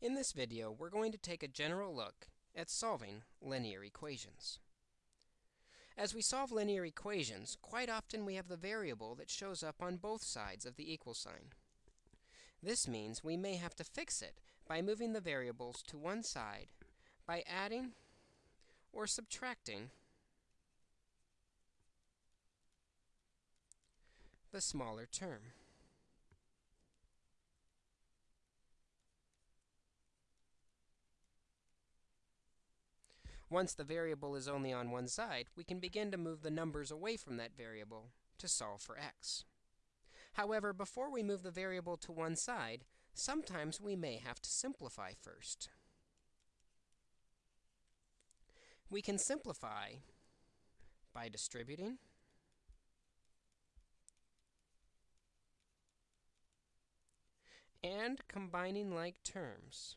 In this video, we're going to take a general look at solving linear equations. As we solve linear equations, quite often we have the variable that shows up on both sides of the equal sign. This means we may have to fix it by moving the variables to one side by adding or subtracting the smaller term. Once the variable is only on one side, we can begin to move the numbers away from that variable to solve for x. However, before we move the variable to one side, sometimes we may have to simplify first. We can simplify by distributing and combining like terms.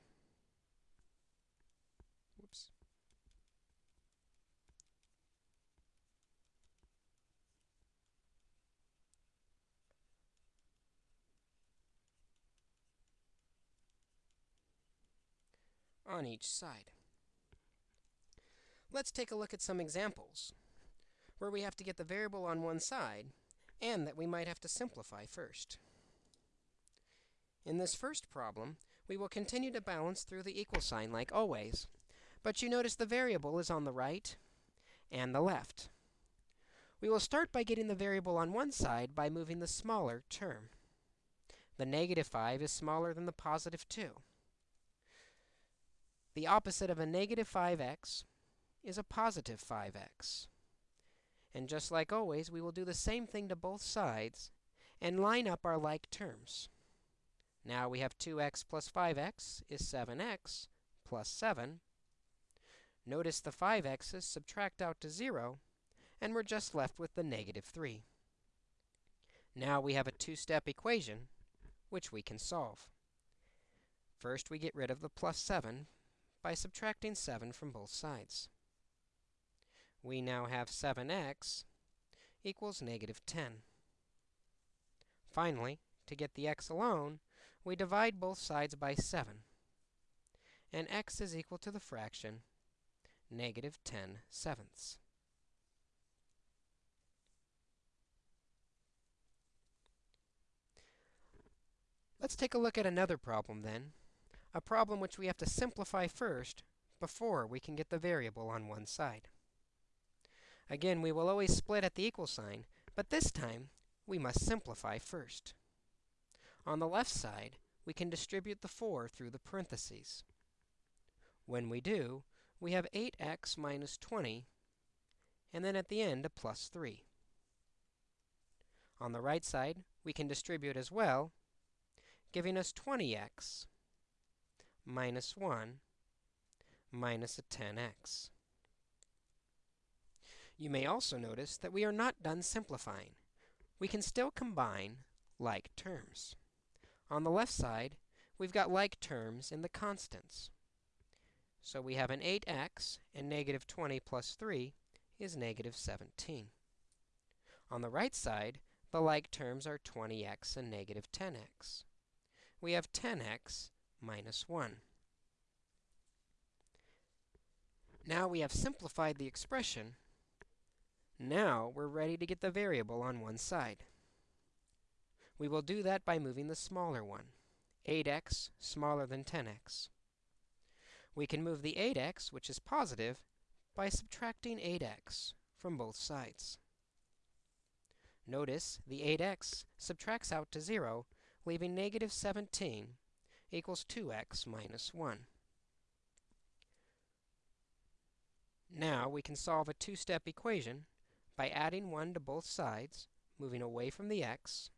On each side. Let's take a look at some examples where we have to get the variable on one side and that we might have to simplify first. In this first problem, we will continue to balance through the equal sign like always, but you notice the variable is on the right and the left. We will start by getting the variable on one side by moving the smaller term. The negative 5 is smaller than the positive 2. The opposite of a negative 5x is a positive 5x. And just like always, we will do the same thing to both sides and line up our like terms. Now we have 2x plus 5x is 7x plus 7. Notice the 5x's subtract out to 0, and we're just left with the negative 3. Now we have a two-step equation, which we can solve. First, we get rid of the plus 7 by subtracting 7 from both sides. We now have 7x equals negative 10. Finally, to get the x alone, we divide both sides by 7. And x is equal to the fraction negative 10 sevenths. Let's take a look at another problem then a problem which we have to simplify first before we can get the variable on one side. Again, we will always split at the equal sign, but this time we must simplify first. On the left side, we can distribute the 4 through the parentheses. When we do, we have 8x minus 20, and then at the end, a plus 3. On the right side, we can distribute as well, giving us 20x minus 1 minus a 10x. You may also notice that we are not done simplifying. We can still combine like terms. On the left side, we've got like terms in the constants. So we have an 8x, and negative 20 plus 3 is negative 17. On the right side, the like terms are 20x and negative 10x. We have 10x minus 1. Now we have simplified the expression. Now we're ready to get the variable on one side. We will do that by moving the smaller one, 8x smaller than 10x. We can move the 8x, which is positive, by subtracting 8x from both sides. Notice the 8x subtracts out to 0, leaving negative 17 equals 2x minus 1. Now we can solve a two-step equation by adding 1 to both sides, moving away from the x,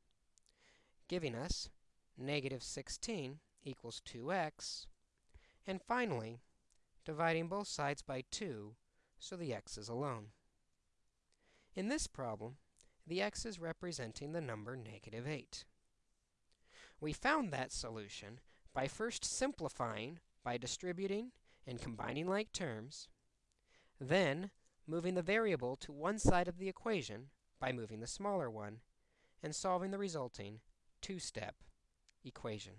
giving us negative 16 equals 2x, and finally, dividing both sides by 2 so the x is alone. In this problem, the x is representing the number negative 8. We found that solution by first simplifying by distributing and combining like terms, then moving the variable to one side of the equation by moving the smaller one, and solving the resulting two-step equation.